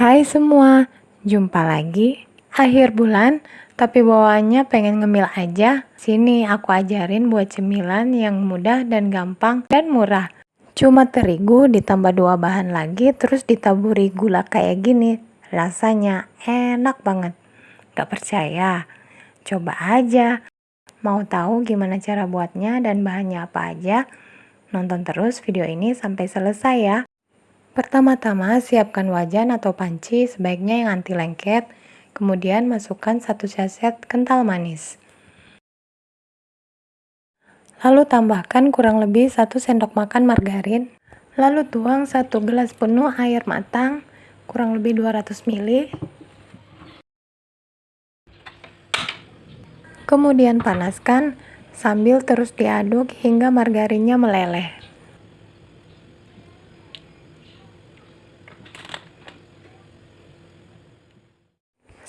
Hai semua, jumpa lagi akhir bulan tapi bawaannya pengen ngemil aja. Sini aku ajarin buat cemilan yang mudah dan gampang dan murah. Cuma terigu ditambah dua bahan lagi terus ditaburi gula kayak gini. Rasanya enak banget. Gak percaya? Coba aja. Mau tahu gimana cara buatnya dan bahannya apa aja? Nonton terus video ini sampai selesai ya. Pertama-tama siapkan wajan atau panci sebaiknya yang anti lengket, kemudian masukkan satu saset kental manis. Lalu tambahkan kurang lebih 1 sendok makan margarin, lalu tuang 1 gelas penuh air matang, kurang lebih 200 ml. Kemudian panaskan sambil terus diaduk hingga margarinnya meleleh.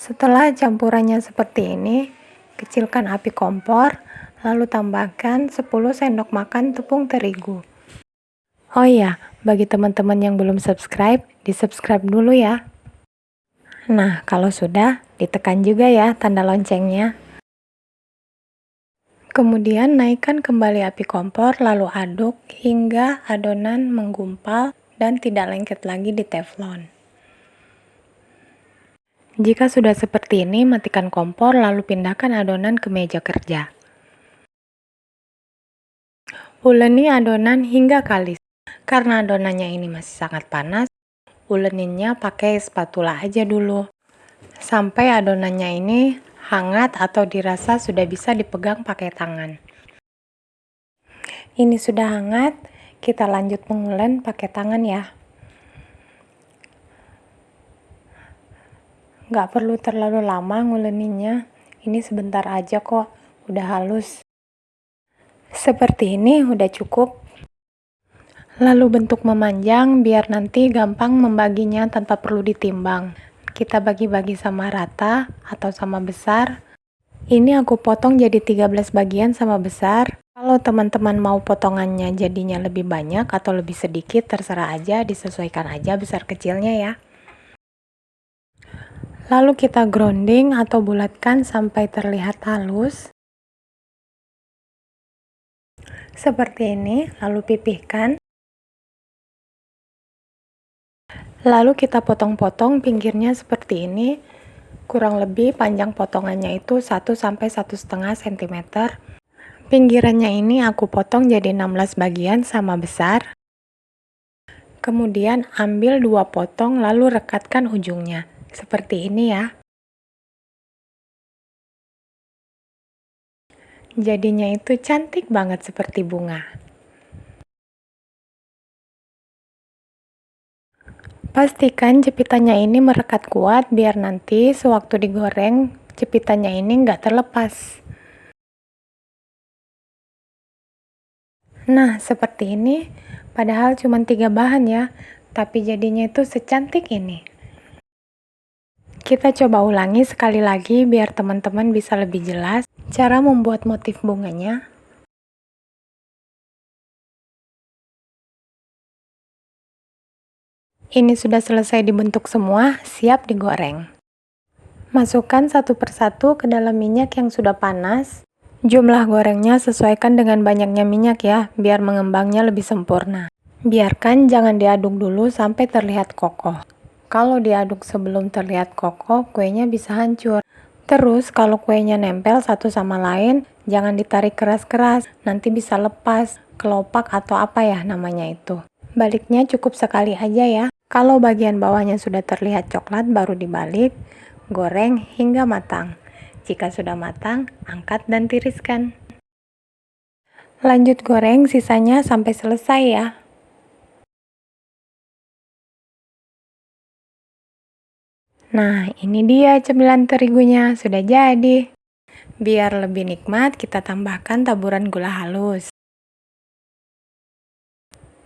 Setelah campurannya seperti ini, kecilkan api kompor, lalu tambahkan 10 sendok makan tepung terigu. Oh iya, bagi teman-teman yang belum subscribe, di-subscribe dulu ya. Nah, kalau sudah, ditekan juga ya tanda loncengnya. Kemudian naikkan kembali api kompor, lalu aduk hingga adonan menggumpal dan tidak lengket lagi di teflon. Jika sudah seperti ini, matikan kompor lalu pindahkan adonan ke meja kerja. Uleni adonan hingga kalis. Karena adonannya ini masih sangat panas, uleninnya pakai spatula aja dulu. Sampai adonannya ini hangat atau dirasa sudah bisa dipegang pakai tangan. Ini sudah hangat, kita lanjut mengulen pakai tangan ya. Nggak perlu terlalu lama nguleninya, ini sebentar aja kok, udah halus. Seperti ini udah cukup. Lalu bentuk memanjang biar nanti gampang membaginya tanpa perlu ditimbang. Kita bagi-bagi sama rata atau sama besar. Ini aku potong jadi 13 bagian sama besar. Kalau teman-teman mau potongannya jadinya lebih banyak atau lebih sedikit, terserah aja, disesuaikan aja besar kecilnya ya. Lalu kita grounding atau bulatkan sampai terlihat halus. Seperti ini, lalu pipihkan. Lalu kita potong-potong pinggirnya seperti ini. Kurang lebih panjang potongannya itu 1 sampai 1,5 cm. Pinggirannya ini aku potong jadi 16 bagian sama besar. Kemudian ambil dua potong lalu rekatkan ujungnya. Seperti ini ya. Jadinya itu cantik banget seperti bunga. Pastikan jepitannya ini merekat kuat biar nanti sewaktu digoreng jepitannya ini nggak terlepas. Nah, seperti ini, padahal cuma tiga bahan ya, tapi jadinya itu secantik ini. Kita coba ulangi sekali lagi biar teman-teman bisa lebih jelas cara membuat motif bunganya. Ini sudah selesai dibentuk semua, siap digoreng. Masukkan satu persatu ke dalam minyak yang sudah panas. Jumlah gorengnya sesuaikan dengan banyaknya minyak ya, biar mengembangnya lebih sempurna. Biarkan jangan diaduk dulu sampai terlihat kokoh. Kalau diaduk sebelum terlihat kokoh, kuenya bisa hancur. Terus kalau kuenya nempel satu sama lain, jangan ditarik keras-keras, nanti bisa lepas, kelopak atau apa ya namanya itu. Baliknya cukup sekali aja ya. Kalau bagian bawahnya sudah terlihat coklat, baru dibalik, goreng hingga matang. Jika sudah matang, angkat dan tiriskan. Lanjut goreng sisanya sampai selesai ya. Nah, ini dia cemilan terigunya, sudah jadi. Biar lebih nikmat, kita tambahkan taburan gula halus.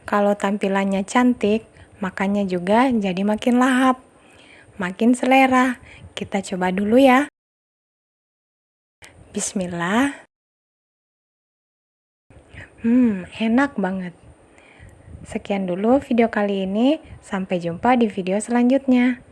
Kalau tampilannya cantik, makannya juga jadi makin lahap, makin selera. Kita coba dulu ya. Bismillah. Hmm, enak banget. Sekian dulu video kali ini, sampai jumpa di video selanjutnya.